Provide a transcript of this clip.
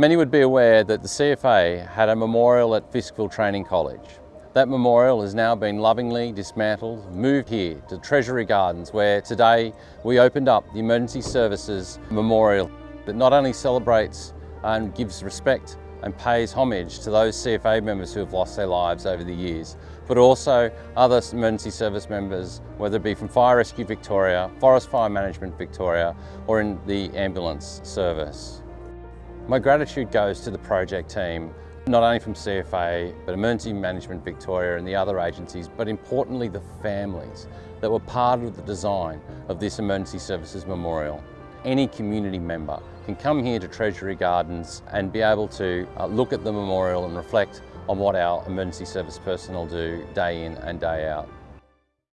Many would be aware that the CFA had a memorial at Fiskville Training College. That memorial has now been lovingly dismantled, moved here to Treasury Gardens where today we opened up the Emergency Services Memorial that not only celebrates and gives respect and pays homage to those CFA members who have lost their lives over the years, but also other emergency service members, whether it be from Fire Rescue Victoria, Forest Fire Management Victoria, or in the ambulance service. My gratitude goes to the project team not only from CFA, but Emergency Management Victoria and the other agencies, but importantly the families that were part of the design of this Emergency Services Memorial. Any community member can come here to Treasury Gardens and be able to uh, look at the memorial and reflect on what our emergency service personnel do day in and day out.